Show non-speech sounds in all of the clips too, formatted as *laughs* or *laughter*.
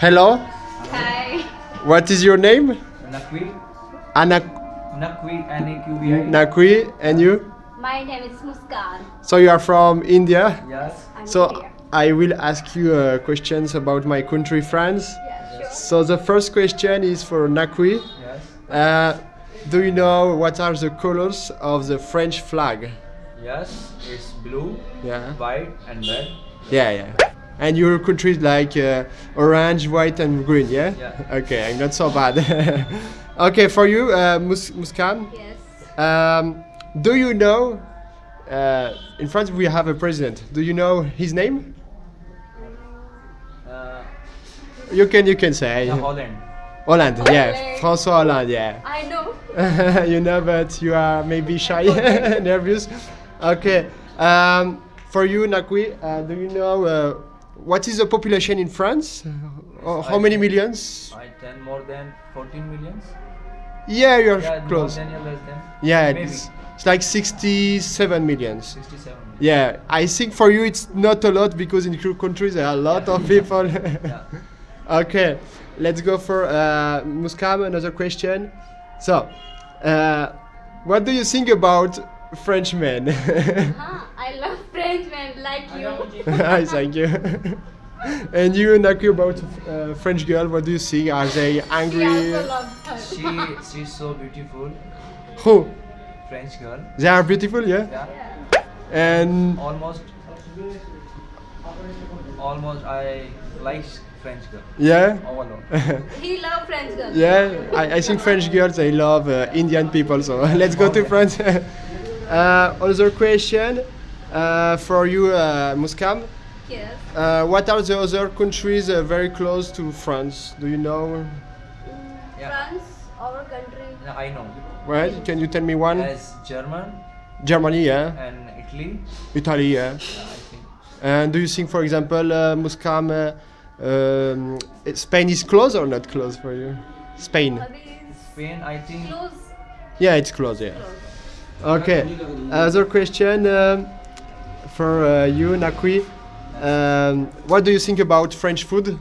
Hello, Hi. what is your name? Naqvi, Anak Naqvi, N-A-Q-V-I. Naqvi, and you? My name is Muskan. So you are from India? Yes. I'm So here. I will ask you uh, questions about my country, France. Yeah, sure. So the first question is for Naqvi. Yes. Uh, do you know what are the colors of the French flag? Yes. It's blue, Yeah. white, and red. Yeah, yeah. And your country is like uh, orange, white, and green, yeah? Yeah. Okay, I'm not so bad. *laughs* okay, for you, uh, Mus- Muskan, Yes. um, do you know? Uh, in France, we have a president. Do you know his name? Uh, You can, you can say. yeah, Holland. Hollande, yeah. François Hollande, yeah. I know. *laughs* you know, but you are maybe shy, *laughs* nervous. Okay. Um, for you, Naqvi, uh, do you know uh, what is the population in France? *laughs* Uh, how many millions? I ten more than 14 millions. Yeah, you're Yeah, close. more than or less than. Yeah, Maybe. it's, it's like 67 millions. 67 million. Yeah, I think for you it's not a lot because in your country there are a lot of *laughs* people. Yeah. *laughs* okay, let's go for uh, Muskan. Another question. So, uh, what do you think about Frenchmen? Huh? I love Frenchmen like you. *laughs* Hi, thank you. and you, Naku, about uh, French girl, what do you think? Are they She angry? also loves her. She she's so beautiful, Who? French girl. They are beautiful, yeah? Yeah. And Almost. Almost I like French girl. yeah? All alone. *laughs* He love French girls. Yeah, I, I think French girls they love uh, Indian people. So *laughs* let's go to France. Uh, other question uh, for you, uh, Muskan. Yes. Uh, what are the other countries uh, very close to France? Do you know? Yeah. France, our country. Yeah, I know. Right? Can you tell me one? As German Germany, yeah. and Italy. Italy, yeah. Yeah, I think. And do you think, for example, uh, Muskan, uh, um, Spain is close or not close for you? Spain. Spain, I think. close. Yeah, it's close. Yeah. Close. Okay. Other question um, for uh, you, Naqvi. Um, what do you think about French food?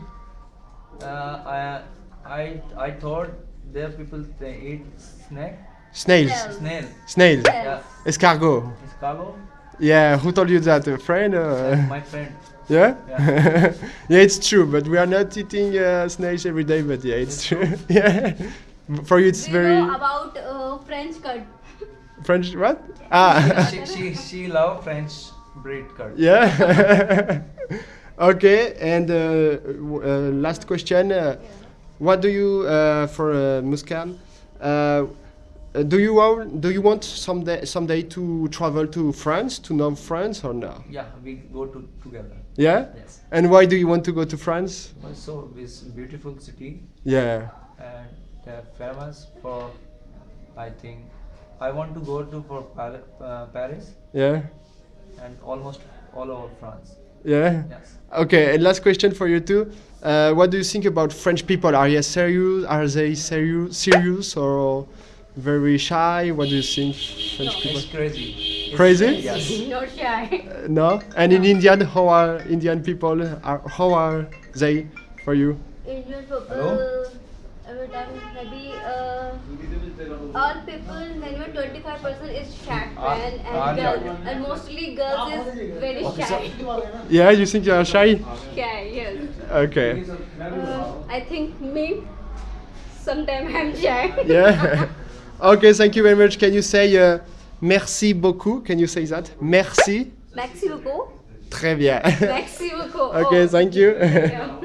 Uh, I, I, I thought there people they eat snake, Snails. Snails. snail. Snails. Yeah, Escargot. escargot. Yeah. Who told you that? A friend? Uh, my friend. yeah. Yeah. *laughs* yeah, it's true. But we are not eating uh, snails every day. But yeah, it's true. *laughs* yeah. For you, it's Do very you know about uh, French cut? French. What? Ah. she, she, she love French breed curd. Yeah. *laughs* okay, and uh, uh, last question: uh, What do you uh, for uh, Muskan? Do you want do you want someday someday to travel to France to know France or no? Yeah, we go to together. Yeah. Yes. And why do you want to go to France? So this beautiful city Yeah. and they're famous for. I think I want to go to for uh, Paris Yeah. and almost all over France. Yeah. Yes. Okay, and last question for you too. Uh, what do you think about French people? Are they serious? Are they serious, serious or very shy? What do you think, French people? It's crazy. It's Crazy? Yes. *laughs* Not shy. Uh, no. And in Indian, how are Indian people? Are, how are they for you? Indian people, Hello? every time maybe uh, all people, minimum 25% is shy Ah, man ah, and yeah. girl, and mostly girls is very shy. Yeah, you think you are shy? shy, yes. Okay. Uh, I think me, sometimes I'm shy. *laughs* Yeah. okay. Thank you very much. Can you say uh, merci beaucoup? Can you say that? Merci. Merci beaucoup. Très bien. Merci beaucoup. *laughs* okay. Oh. Thank you. Yeah.